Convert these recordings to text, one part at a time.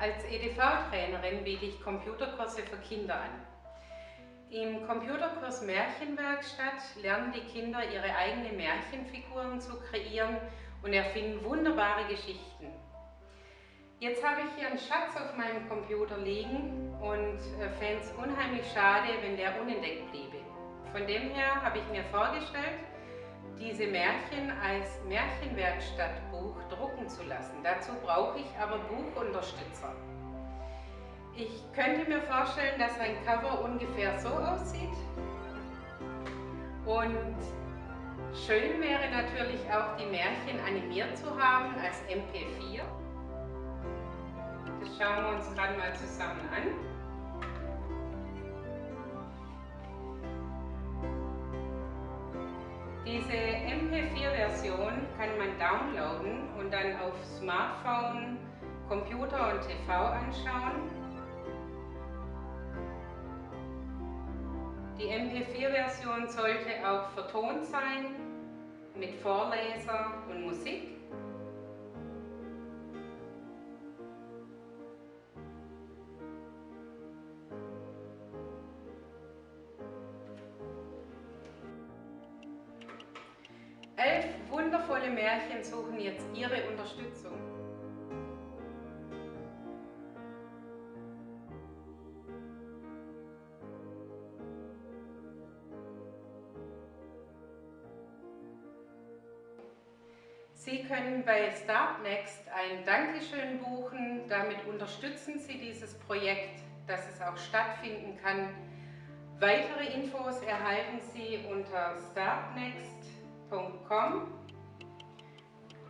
Als EDV-Trainerin biete ich Computerkurse für Kinder an. Im Computerkurs Märchenwerkstatt lernen die Kinder ihre eigenen Märchenfiguren zu kreieren und erfinden wunderbare Geschichten. Jetzt habe ich hier einen Schatz auf meinem Computer liegen und äh, fände es unheimlich schade, wenn der unentdeckt bliebe. Von dem her habe ich mir vorgestellt, diese Märchen als Märchenwerkstattbuch drucken zu lassen. Dazu brauche ich aber Buchunterstützer. Ich könnte mir vorstellen, dass ein Cover ungefähr so aussieht. Und schön wäre natürlich auch die Märchen animiert zu haben als MP4. Das schauen wir uns gerade mal zusammen an. Diese MP4-Version kann man downloaden und dann auf Smartphone, Computer und TV anschauen. Die MP4-Version sollte auch vertont sein mit Vorleser und Musik. Elf wundervolle Märchen suchen jetzt Ihre Unterstützung. Sie können bei Startnext ein Dankeschön buchen. Damit unterstützen Sie dieses Projekt, dass es auch stattfinden kann. Weitere Infos erhalten Sie unter startnext.com www.märchenwerkstatt.com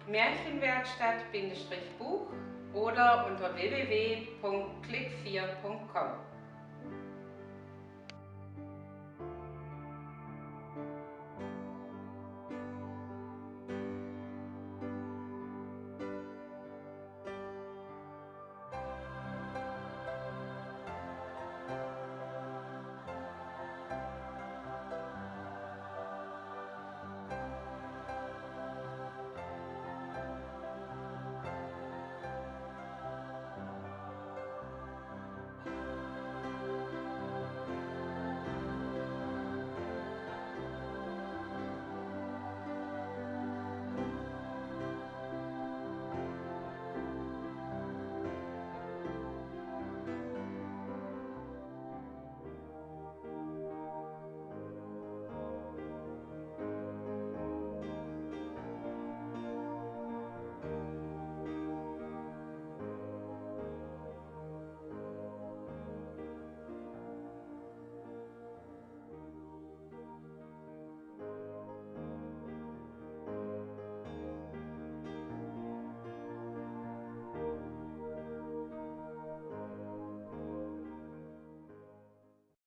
Märchenwerkstatt-Buch oder unter www.click4.com